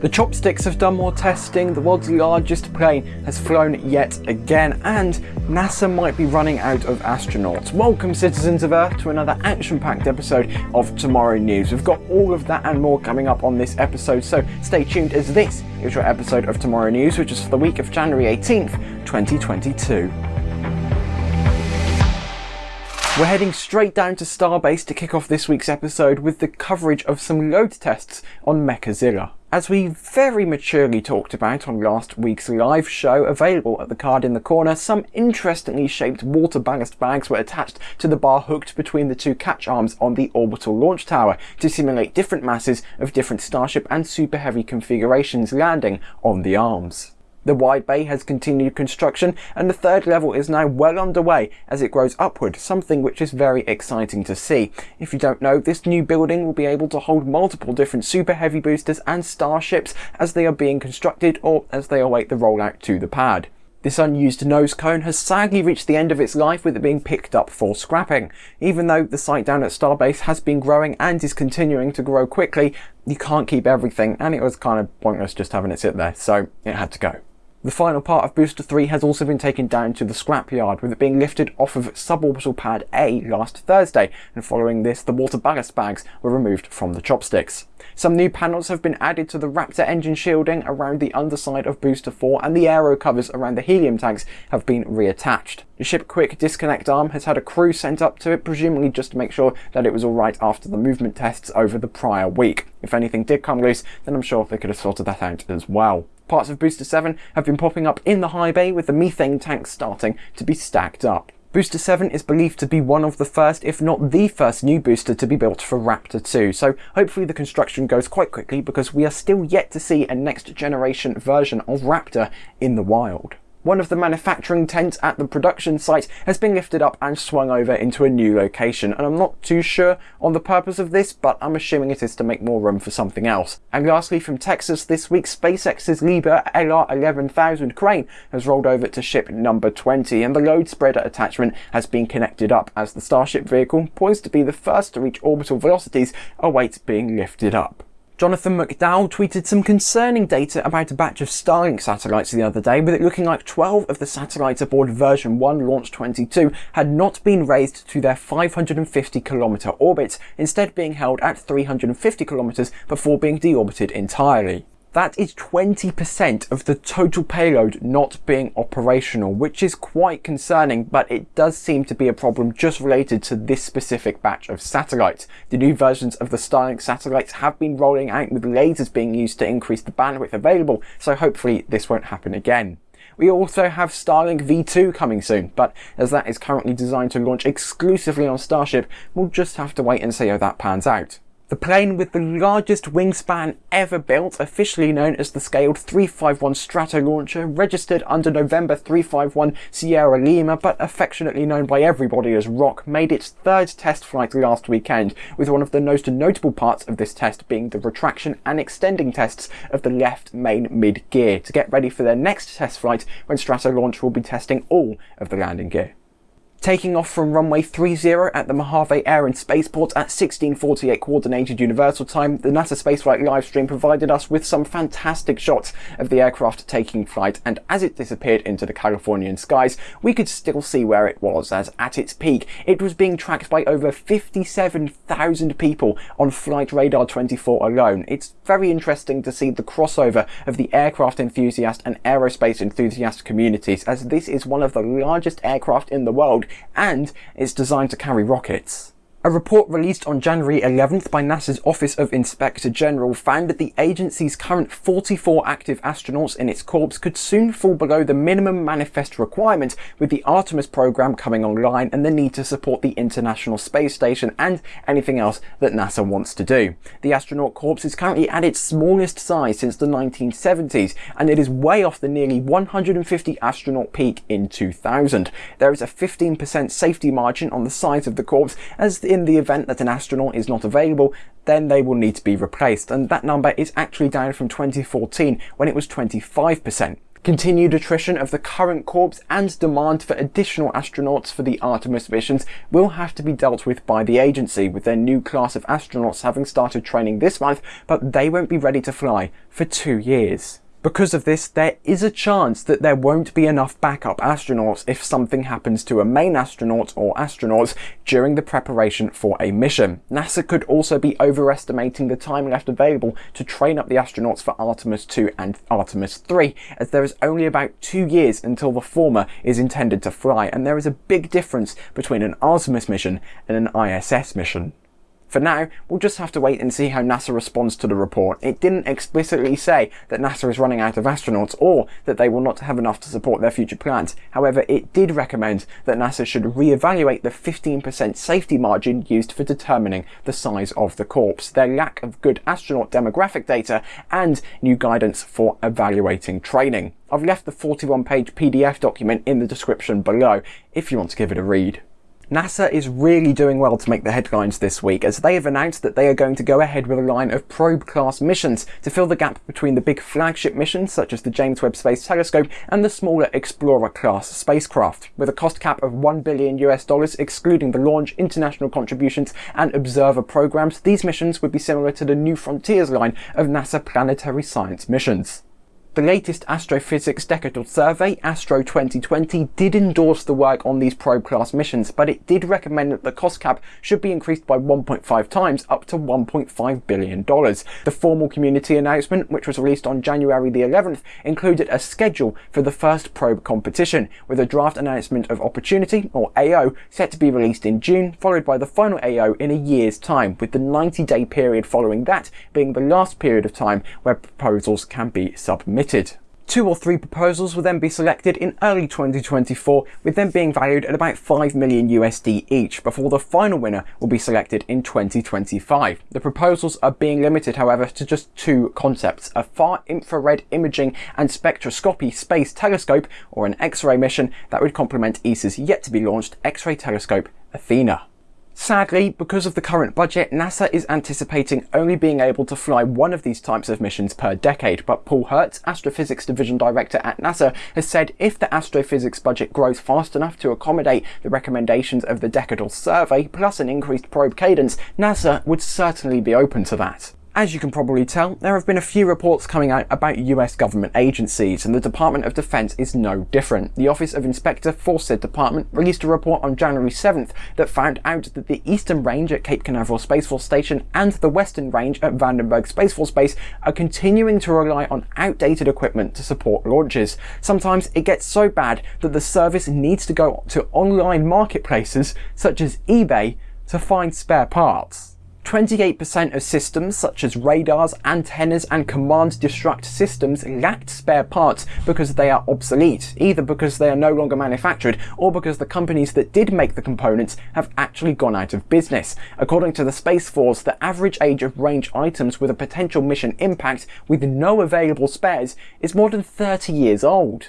The Chopsticks have done more testing, the world's largest plane has flown yet again, and NASA might be running out of astronauts. Welcome citizens of Earth to another action-packed episode of Tomorrow News. We've got all of that and more coming up on this episode, so stay tuned as this is your episode of Tomorrow News, which is for the week of January 18th, 2022. We're heading straight down to Starbase to kick off this week's episode with the coverage of some load tests on Mechazilla. As we very maturely talked about on last week's live show, available at the card in the corner, some interestingly shaped water ballast bags were attached to the bar hooked between the two catch arms on the orbital launch tower to simulate different masses of different Starship and Super Heavy configurations landing on the arms. The wide bay has continued construction and the third level is now well underway as it grows upward, something which is very exciting to see. If you don't know, this new building will be able to hold multiple different super heavy boosters and starships as they are being constructed or as they await the rollout to the pad. This unused nose cone has sadly reached the end of its life with it being picked up for scrapping. Even though the site down at Starbase has been growing and is continuing to grow quickly, you can't keep everything and it was kind of pointless just having it sit there, so it had to go. The final part of Booster 3 has also been taken down to the scrapyard, with it being lifted off of suborbital pad A last Thursday, and following this the water ballast bags were removed from the chopsticks. Some new panels have been added to the Raptor engine shielding around the underside of Booster 4 and the aero covers around the helium tanks have been reattached. The ship quick disconnect arm has had a crew sent up to it, presumably just to make sure that it was alright after the movement tests over the prior week. If anything did come loose, then I'm sure they could have sorted that out as well. Parts of Booster 7 have been popping up in the high bay with the methane tanks starting to be stacked up. Booster 7 is believed to be one of the first, if not the first new booster to be built for Raptor 2, so hopefully the construction goes quite quickly because we are still yet to see a next generation version of Raptor in the wild. One of the manufacturing tents at the production site has been lifted up and swung over into a new location, and I'm not too sure on the purpose of this, but I'm assuming it is to make more room for something else. And lastly, from Texas this week, SpaceX's Liebherr LR11000 crane has rolled over to ship number 20, and the load spreader attachment has been connected up as the Starship vehicle, poised to be the first to reach orbital velocities, awaits being lifted up. Jonathan McDowell tweeted some concerning data about a batch of Starlink satellites the other day, with it looking like 12 of the satellites aboard version 1 Launch 22 had not been raised to their 550 kilometer orbits, instead being held at 350 kilometers before being deorbited entirely. That is 20% of the total payload not being operational, which is quite concerning, but it does seem to be a problem just related to this specific batch of satellites. The new versions of the Starlink satellites have been rolling out with lasers being used to increase the bandwidth available, so hopefully this won't happen again. We also have Starlink V2 coming soon, but as that is currently designed to launch exclusively on Starship, we'll just have to wait and see how that pans out. The plane with the largest wingspan ever built, officially known as the scaled 351 Stratolauncher, registered under November 351 Sierra Lima, but affectionately known by everybody as Roc, made its third test flight last weekend, with one of the most notable parts of this test being the retraction and extending tests of the left main mid-gear, to get ready for their next test flight when Stratolaunch will be testing all of the landing gear. Taking off from runway 30 at the Mojave Air and Spaceport at 1648 Coordinated Universal Time, the NASA Spaceflight livestream provided us with some fantastic shots of the aircraft taking flight, and as it disappeared into the Californian skies, we could still see where it was, as at its peak, it was being tracked by over 57,000 people on Flight Radar 24 alone. It's very interesting to see the crossover of the aircraft enthusiast and aerospace enthusiast communities, as this is one of the largest aircraft in the world and it's designed to carry rockets. A report released on January 11th by NASA's Office of Inspector General found that the agency's current 44 active astronauts in its corps could soon fall below the minimum manifest requirement with the Artemis program coming online and the need to support the International Space Station and anything else that NASA wants to do. The astronaut corps is currently at its smallest size since the 1970s and it is way off the nearly 150 astronaut peak in 2000. There is a 15% safety margin on the size of the corps as the in the event that an astronaut is not available, then they will need to be replaced, and that number is actually down from 2014 when it was 25%. Continued attrition of the current corps and demand for additional astronauts for the Artemis missions will have to be dealt with by the agency, with their new class of astronauts having started training this month, but they won't be ready to fly for two years. Because of this, there is a chance that there won't be enough backup astronauts if something happens to a main astronaut or astronauts during the preparation for a mission. NASA could also be overestimating the time left available to train up the astronauts for Artemis 2 and Artemis 3, as there is only about two years until the former is intended to fly, and there is a big difference between an Artemis mission and an ISS mission. For now, we'll just have to wait and see how NASA responds to the report. It didn't explicitly say that NASA is running out of astronauts or that they will not have enough to support their future plans. However, it did recommend that NASA should re-evaluate the 15% safety margin used for determining the size of the corps, their lack of good astronaut demographic data, and new guidance for evaluating training. I've left the 41 page PDF document in the description below if you want to give it a read. NASA is really doing well to make the headlines this week as they have announced that they are going to go ahead with a line of probe-class missions to fill the gap between the big flagship missions such as the James Webb Space Telescope and the smaller Explorer-class spacecraft. With a cost cap of 1 billion US dollars excluding the launch, international contributions and observer programs, these missions would be similar to the New Frontiers line of NASA planetary science missions. The latest astrophysics decadal survey, ASTRO 2020, did endorse the work on these probe-class missions, but it did recommend that the cost cap should be increased by 1.5 times up to $1.5 billion. The formal community announcement, which was released on January the 11th, included a schedule for the first probe competition, with a draft announcement of Opportunity, or AO, set to be released in June, followed by the final AO in a year's time, with the 90-day period following that being the last period of time where proposals can be submitted submitted. Two or three proposals will then be selected in early 2024, with them being valued at about 5 million USD each, before the final winner will be selected in 2025. The proposals are being limited, however, to just two concepts, a far infrared imaging and spectroscopy space telescope, or an X-ray mission that would complement ESA's yet to be launched X-ray telescope, Athena. Sadly, because of the current budget, NASA is anticipating only being able to fly one of these types of missions per decade, but Paul Hertz, Astrophysics Division Director at NASA, has said if the astrophysics budget grows fast enough to accommodate the recommendations of the decadal survey, plus an increased probe cadence, NASA would certainly be open to that. As you can probably tell, there have been a few reports coming out about US government agencies, and the Department of Defense is no different. The Office of Inspector for said department released a report on January 7th that found out that the Eastern Range at Cape Canaveral Space Force Station and the Western Range at Vandenberg Space Force Base are continuing to rely on outdated equipment to support launches. Sometimes it gets so bad that the service needs to go to online marketplaces such as eBay to find spare parts. 28% of systems such as radars, antennas and command destruct systems lacked spare parts because they are obsolete, either because they are no longer manufactured or because the companies that did make the components have actually gone out of business. According to the Space Force, the average age of range items with a potential mission impact with no available spares is more than 30 years old.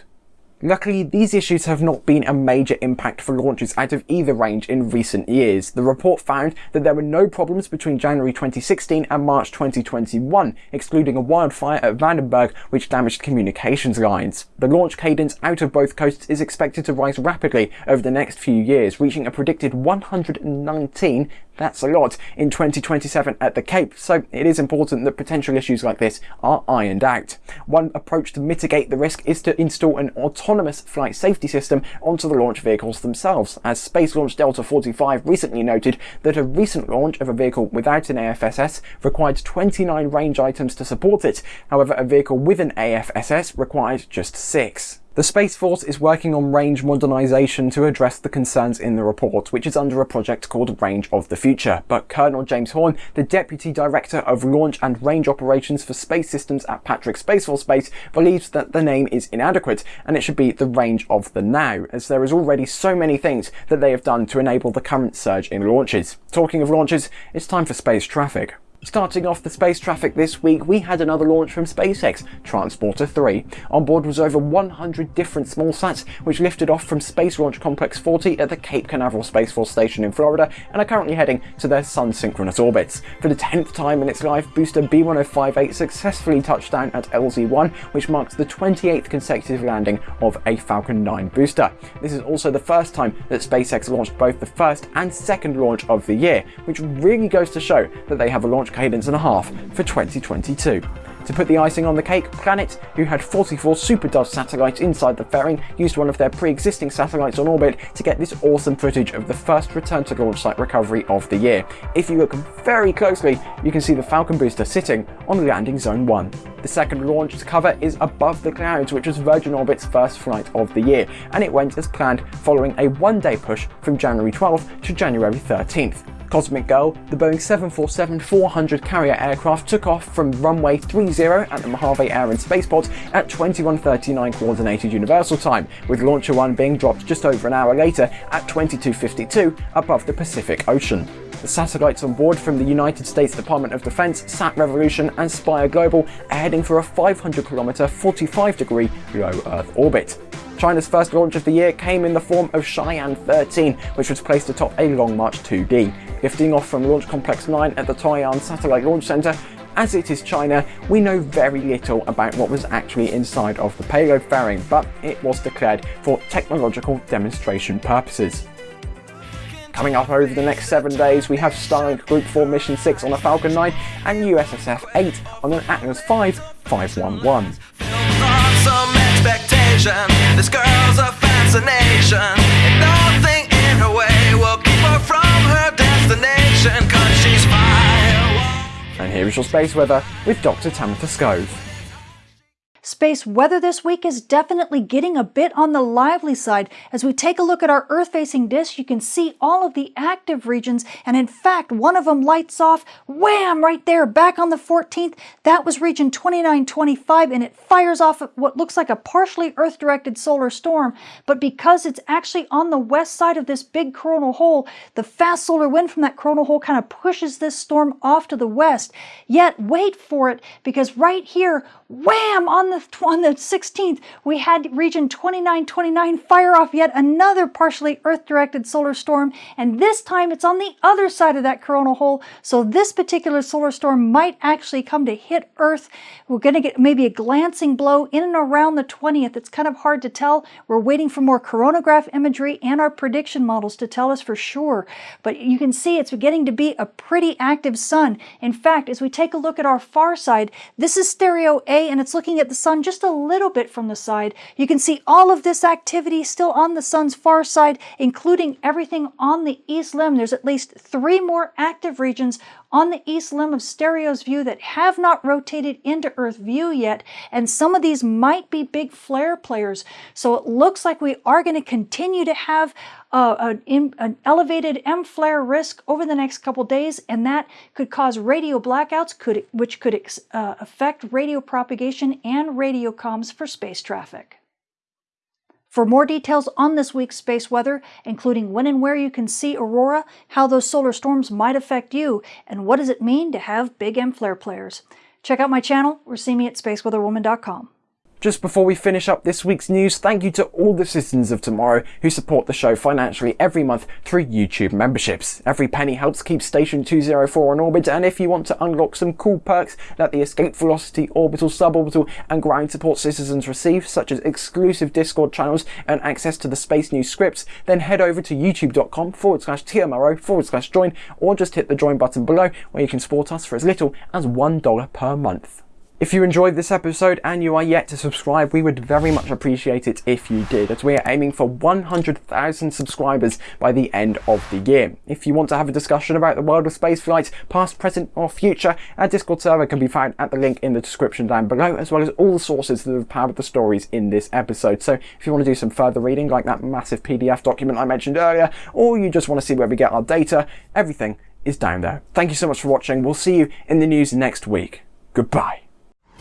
Luckily, these issues have not been a major impact for launches out of either range in recent years. The report found that there were no problems between January 2016 and March 2021, excluding a wildfire at Vandenberg which damaged communications lines. The launch cadence out of both coasts is expected to rise rapidly over the next few years, reaching a predicted 119 that's a lot in 2027 at the Cape, so it is important that potential issues like this are ironed out. One approach to mitigate the risk is to install an autonomous flight safety system onto the launch vehicles themselves, as Space Launch Delta 45 recently noted that a recent launch of a vehicle without an AFSS required 29 range items to support it, however a vehicle with an AFSS required just 6. The Space Force is working on range modernisation to address the concerns in the report, which is under a project called Range of the Future. But Colonel James Horn, the Deputy Director of Launch and Range Operations for Space Systems at Patrick Space Force Base, believes that the name is inadequate and it should be the Range of the Now, as there is already so many things that they have done to enable the current surge in launches. Talking of launches, it's time for space traffic. Starting off the space traffic this week, we had another launch from SpaceX, Transporter 3. On board was over 100 different small sats, which lifted off from Space Launch Complex 40 at the Cape Canaveral Space Force Station in Florida and are currently heading to their sun-synchronous orbits. For the 10th time in its life, booster B1058 successfully touched down at LZ1, which marks the 28th consecutive landing of a Falcon 9 booster. This is also the first time that SpaceX launched both the first and second launch of the year, which really goes to show that they have a launch cadence and a half for 2022. To put the icing on the cake, Planet, who had 44 SuperDove satellites inside the fairing, used one of their pre-existing satellites on orbit to get this awesome footage of the first return to launch site recovery of the year. If you look very closely, you can see the Falcon booster sitting on landing zone 1. The second launch to cover is Above the Clouds, which was Virgin Orbit's first flight of the year, and it went as planned following a one-day push from January 12th to January 13th. Cosmic Girl, the Boeing 747-400 carrier aircraft took off from runway 30 at the Mojave Air and Spaceport at 21.39 Coordinated Universal Time, with Launcher 1 being dropped just over an hour later at 22.52 above the Pacific Ocean. The satellites on board from the United States Department of Defense, Sat Revolution and Spire Global are heading for a 500 km 45 degree low Earth orbit. China's first launch of the year came in the form of Shiyan 13, which was placed atop a Long March 2D. Lifting off from Launch Complex 9 at the Taiyuan Satellite Launch Center, as it is China, we know very little about what was actually inside of the payload fairing, but it was declared for technological demonstration purposes. Coming up over the next seven days, we have Starlink Group 4 Mission 6 on a Falcon 9 and USSF 8 on an Atlas 5 511. This girl's a fascination, destination, cause she's. And here is your space weather with Dr. Tamitha Skov. Space weather this week is definitely getting a bit on the lively side. As we take a look at our Earth-facing disk, you can see all of the active regions, and in fact, one of them lights off, wham, right there, back on the 14th. That was region 2925, and it fires off what looks like a partially Earth-directed solar storm, but because it's actually on the west side of this big coronal hole, the fast solar wind from that coronal hole kind of pushes this storm off to the west. Yet, wait for it, because right here, wham, on the, on the 16th, we had region 2929 fire off yet another partially Earth-directed solar storm, and this time it's on the other side of that coronal hole, so this particular solar storm might actually come to hit Earth. We're going to get maybe a glancing blow in and around the 20th. It's kind of hard to tell. We're waiting for more coronagraph imagery and our prediction models to tell us for sure, but you can see it's beginning to be a pretty active sun. In fact, as we take a look at our far side, this is stereo A and it's looking at the sun just a little bit from the side. You can see all of this activity still on the sun's far side, including everything on the east limb. There's at least three more active regions on the east limb of Stereo's view that have not rotated into Earth view yet, and some of these might be big flare players. So it looks like we are going to continue to have uh, an, an, elevated M flare risk over the next couple days, and that could cause radio blackouts, could, which could uh, affect radio propagation and radio comms for space traffic. For more details on this week's space weather, including when and where you can see aurora, how those solar storms might affect you, and what does it mean to have big M flare players, check out my channel or see me at spaceweatherwoman.com. Just before we finish up this week's news, thank you to all the citizens of tomorrow who support the show financially every month through YouTube memberships. Every penny helps keep Station 204 on orbit, and if you want to unlock some cool perks that the Escape Velocity, Orbital, Suborbital, and Ground Support citizens receive, such as exclusive Discord channels and access to the Space News scripts, then head over to youtube.com forward slash TMRO forward slash join, or just hit the join button below where you can support us for as little as $1 per month. If you enjoyed this episode and you are yet to subscribe, we would very much appreciate it if you did, as we are aiming for 100,000 subscribers by the end of the year. If you want to have a discussion about the world of spaceflight, past, present or future, our Discord server can be found at the link in the description down below, as well as all the sources that have powered the stories in this episode. So if you want to do some further reading, like that massive PDF document I mentioned earlier, or you just want to see where we get our data, everything is down there. Thank you so much for watching. We'll see you in the news next week. Goodbye.